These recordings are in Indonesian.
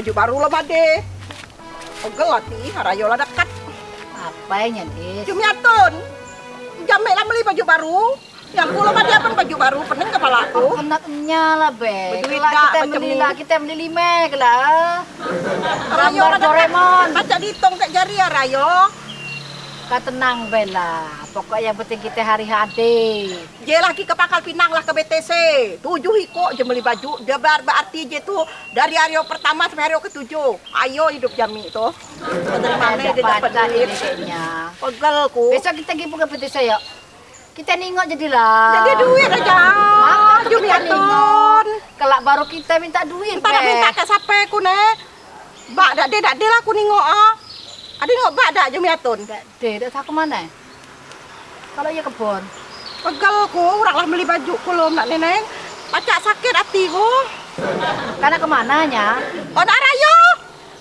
baju baru lah bade. Pegel hati, rayo lah dekat. Apanya, Dis? Jumiatun. Jamik lah beli baju baru. Yang kulo bade apa baju baru, pening kepala aku. Kenaknya lah, Be. Tak kita beli lah, kita beli lima lah. Rayo lah. Doraemon. Baca dihitung kat jari ya rayo. Kau tenang, Bella. Pokoknya yang penting kita hari hadi. Je lagi ke Pangkal Pinang lah ke BTC. Tujuh hiko je beli baju. Dia ber berarti je tu dari hari pertama sampai hari ketujuh. Ayo hidup jami tu. Dari mana dia dapat duit? ini kayaknya. Pegel ku. Besok kita pergi buka peti saya. Kita nengok jadilah. Jadi duit aja. Maka kita nengok. Kelak baru kita minta duit, Be. minta kat siapa ku ne. Bak dak de dak de lah ku nengok ah. Ada nengok bak dak Jumi atun. Tak deh, tak tahu ke mana. Kalau ia kebun. Pegel ku beli baju ku lom nak neneng. Pacak sakit hati ku. Karena ke mananya? Oh nak.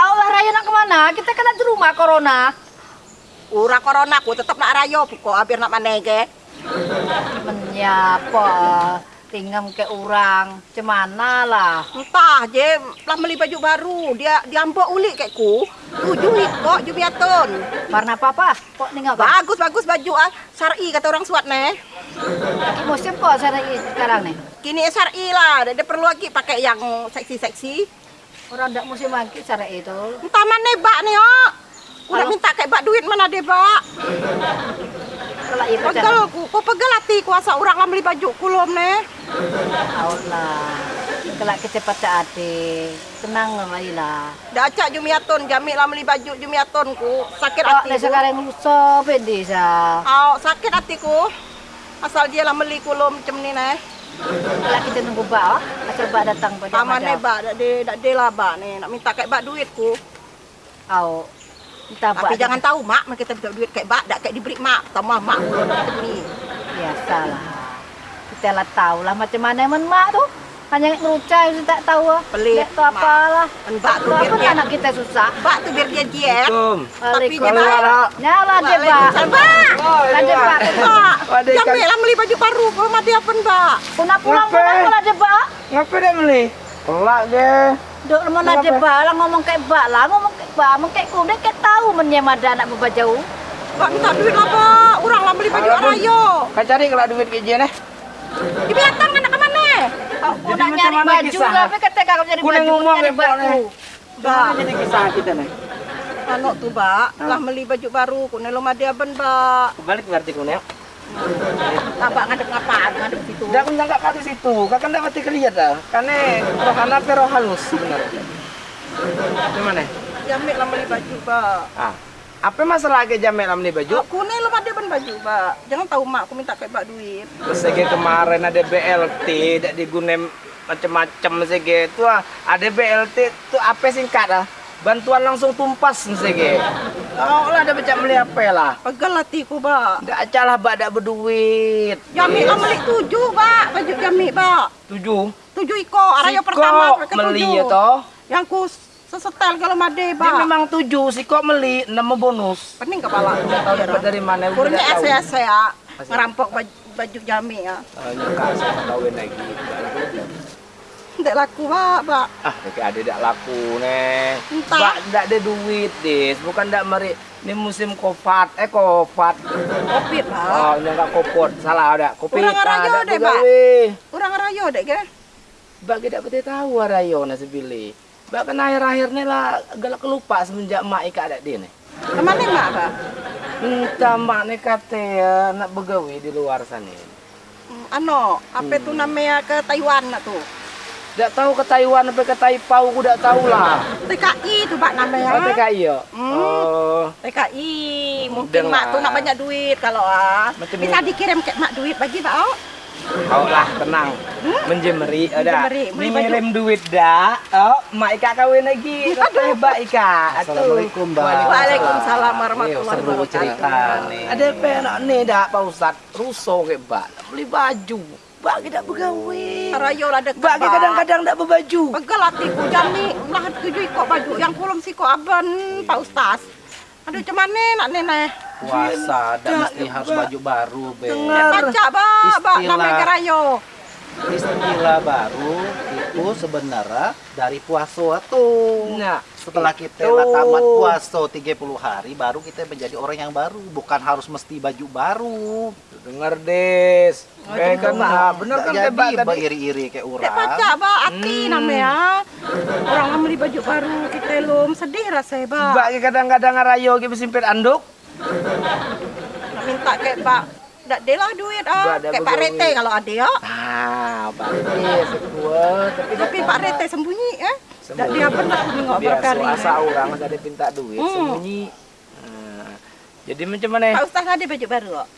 Allah raya nak ke mana? Kita kena di rumah corona. Ura corona ku tetap nak rayo pokok hampir nak manege. Menyapa tinggal ke orang cemana lah Entah je lah beli baju baru. Dia diambok ulik kat ku. Tujuh hiko Jumiatun. warna apa apa kok kan Bagus bagus baju ah. Syar'i kata orang suat ne. Musim kok saya sekarang nih Kini syar'i lah. Dia, perlu lagi pakai yang seksi-seksi. orang tidak musim lagi cara itu Entah mana bak ni oh. Udah minta kayak bak duit mana dia bak. Ia Pegel ku. Kau pegel hati kuasa orang lah beli baju kulom ne. Allah kalau kita pacar adik tenang lah lah Dah acak Jumiatun. Jamik lah beli baju Jumiatun ku. Sakit hati ku. sekarang lusa pedis ah Oh, sakit hatiku. Asal dia lah beli kulom macam ni ne. kalau kita nunggu ah asal bak datang pada Taman ni bak, dak de, dak de lah bak ni. Nak minta kayak bak duitku. Au. Kita Tapi buat jangan tahu mak, mak kita minta duit kayak bak, dak kayak diberi mak. Tambah mak biasalah. Kita lah tahu lah macam mana men mak tu. Hanya ngerucai kita tak tahu ah. Pelik, Tak tahu apalah. Kan bak tu biar dia, anak kita susah. bak tu biar dia. Assalamualaikum. Tapi dia bak. Nyala dia bak. Waalaikumsalam, Bak. Lah dia bak. Bak, Waduh, ikan. jambil lah beli baju baru. Kau mati apa bak? Kuna pulang pulang pula dia bak. Ngapa dia beli? Pelak dia. Duk mana dia bak lah ngomong kayak bak lah ngomong Ngomong kayak ku dia kayak tahu men yang ada anak berbaju. Bak minta duit lah bak. Orang lah beli baju arayo. Kau cari kalau duit ke dia nih. Di belakang anak ke mana? Aku Jadi nak nyari baju. Tapi kata kau nyari baju. nak ngomong Pak, baju. nih. Bagaimana jadi kisah kita nih? Anu tu bak, lah beli baju baru. Kau nelom ada ben bak. Kembali ke arti kuning. Abak ngadep ngapaan, ngadep situ. Dah aku nangkap kat situ. Kau kan dapat kelihat dah. Karena roh anak pero halus sebenarnya. Gimana? Jamik lah beli baju bak. Ah. Apa masalah ke jamek ni baju? Aku ni lepas dia ben baju, Pak. Jangan tahu mak aku minta kayak bak duit. Sege kemarin ada BLT, tidak digunakan macam-macam sege tu ah. Ada BLT tu apa singkat ah? Bantuan langsung tumpas sege. Tahu lah ada macam beli apa lah. Pegel hatiku, Pak. Tidak acalah bak dak berduit. Jamik lah beli tujuh, Pak. Baju jamik, Pak. Tujuh. Tujuh iko, arayo pertama sampai ke meli ya toh. Yang ku sesetel kalau made, Dia Pak. memang tujuh, si kok meli enam bonus. Pening kepala. Tidak tahu dapat dari mana. Kurnya tidak ese-ese ya. Ngerampok baju, baju jamik ya. Oh, nyangka saya kawin lagi. Tidak laku, Pak, Pak. Ah, kayak ada tak laku nih. Entah. Bak tak ada duit, Dis. Bukan tak meri. Ini musim kopat. Eh, kopat. Kopi, Pak. Oh, nyangka kopot. Salah ada. Kopi. Kurang rayo tak deh, Pak. Kurang dek, ke? Bak kita betul tahu rayo nasi bili. Bak kan akhir-akhir ni lah galak kelupa semenjak mak ikat ada dia ni. Ke mana, Mak, Pak? Entah mak ni kata ya, nak begawe di luar sana. Hmm, Ano, apa tu namanya ke Taiwan nak tu? Tak tahu ke Taiwan apa ke Taipau aku tak tahu lah. TKI tu Pak namanya. Oh, TKI ya? Hmm. Oh. TKI mungkin Dengar. mak tu nak banyak duit kalau ah bisa dikirim ke mak duit bagi pak oh Kau lah tenang. Menjemeri ada. Ngirim duit dah. Oh, mak Ika kawin lagi. Kata hebat Ika. Assalamualaikum, Mbak. Waalaikumsalam warahmatullahi Iya, seru wabarakatuh cerita nih. Ada penak nih dah Pak Ustad. Rusuh ke Mbak. Beli baju. Mbak kita begawe. rayo lah dekat Mbak kita kadang-kadang tak berbaju. pegel hatiku jami lah tujuh ikut baju yang kulum si kok aban pak ustaz aduh cuman ni nak nenek Puasa dan mesti harus baju baru, Be. Istilah. rayo Istilah baru, kita itu sebenarnya dari puasa tuh. Nah, Setelah kita itu. tamat puasa 30 hari baru kita menjadi orang yang baru, bukan harus mesti baju baru. dengar des. Oh, Kayak kan, gitu, Pak. ah, bener kan tebak jadi tadi. beriri-iri kayak orang. baca ba hati Hmm. namanya. Orang beli baju baru kita lum sedih rasanya ba. Mbak kadang-kadang ngarayo gitu simpit anduk. Nak minta kayak Pak. Dak lah duit ah. Kayak Pak. Rete kalau ada ya. Ah, bagus kuat. Tapi Tapi Pak Rete sembunyi eh. Dak dia pernah nengok biasa berkali. asa orang ada pinta duit Hmm. sembunyi. Nah, jadi macam mana? Pak Ustaz ada baju baru kok.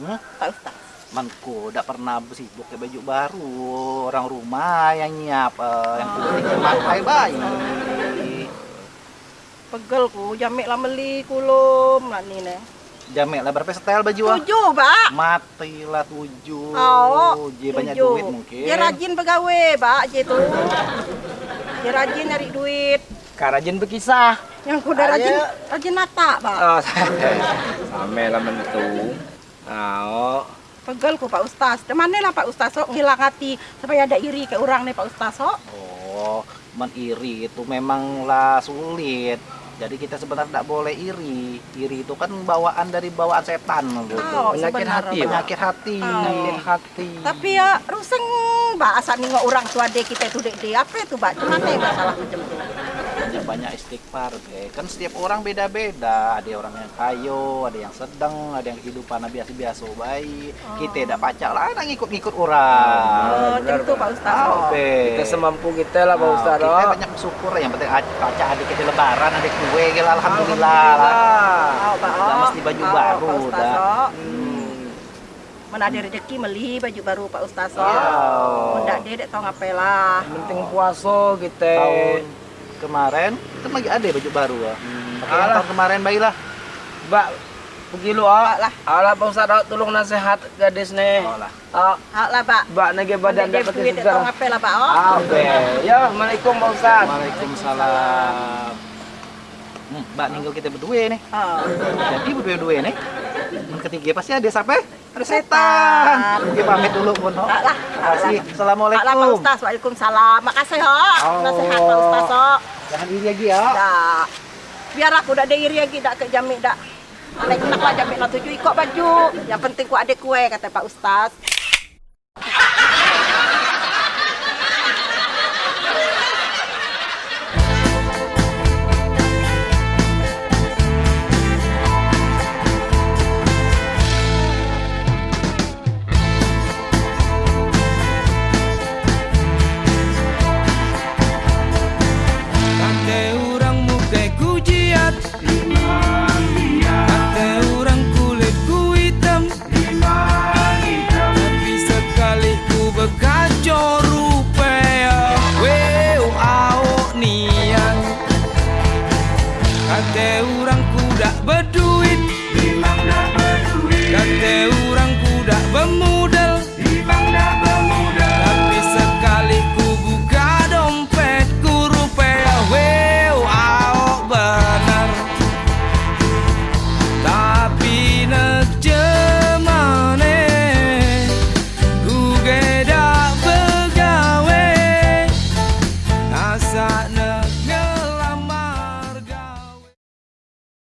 Hah? Pak Ustaz. Manku udah pernah sibuk ke baju baru orang rumah yang nyiap eh, yang penting pakai bayi Pegel ku jamik lah beli kulum lah ni ne. jamek lah berapa setel baju ah Tujuh, Pak. matilah tujuh Oh, dia banyak duit mungkin Dia rajin pegawai, Pak, je tu. Dia rajin nyari duit. Karajin berkisah. Yang kuda rajin rajin nata, Pak. Oh, sama lah mentu. Oh. Pegel ku Pak Ustaz. Di mana lah Pak Ustaz sok ngilang hati supaya ada iri ke orang nih Pak Ustaz sok. oh meniri itu memanglah sulit jadi kita sebenarnya tidak boleh iri iri itu kan bawaan dari bawaan setan gitu Oh, penyakit hati, penyakit hati Penyakit hati. Tapi ya ruseng asal nengok orang tua dek kita itu dek dek apa itu Pak? Di mana ya masalah macam tu? Banyak banyak istighfar Ge. kan setiap orang beda-beda ada orang yang kayo ada yang sedang ada yang kehidupan biasa-biasa baik kita tidak pacak lah nak ngikut-ngikut orang Oh, macam tu Pak Ustaz. Apa? Kita semampu kita lah, Pak Ustaz. kita oh. banyak bersyukur yang penting ad- pacak adik kita lebaran adik kue gila alhamdulillah lah Alhamdulillah. Oh, Pak. Dah oh. mesti baju Oh, baru, Pak Ustaz. dah. Hmm. Mana ada rezeki beli baju baru Pak Ustaz sok. Iya. Oh, ndak dia dek tahu ngapain lah. Penting puasa kita. tahun kemarin kan lagi ada baju baru ya Pakai yang Alah. tahun kemarin baiklah Mbak, pergi lu ah. lah. Alah Pak Ustaz, ah, tolong nasihat gadis nih. oh lah Ah, lah Pak. Mbak nage badan dapat duit segar. ngapain lah Pak. Oh. Abe. Ya, Assalamualaikum Pak Ustaz. Waalaikumsalam hmm, mbak ninggal kita berdua nih Oh. jadi berdua-dua nih yang ketiga pasti ada siapa Setan. setan kita pamit dulu pun no. Tak lah. terima kasih Hak lah Pak assalamualaikum Ustaz. Waalaikumsalam. Makasih hok. Oh. Nasihat Pak Ustaz hok. jangan iri lagi ya Dak. Biar aku dak ada iri lagi dak ke jamik dak. Anak nak lah jamik nak tuju ikut baju. Yang penting ku ada kue kata Pak Ustaz.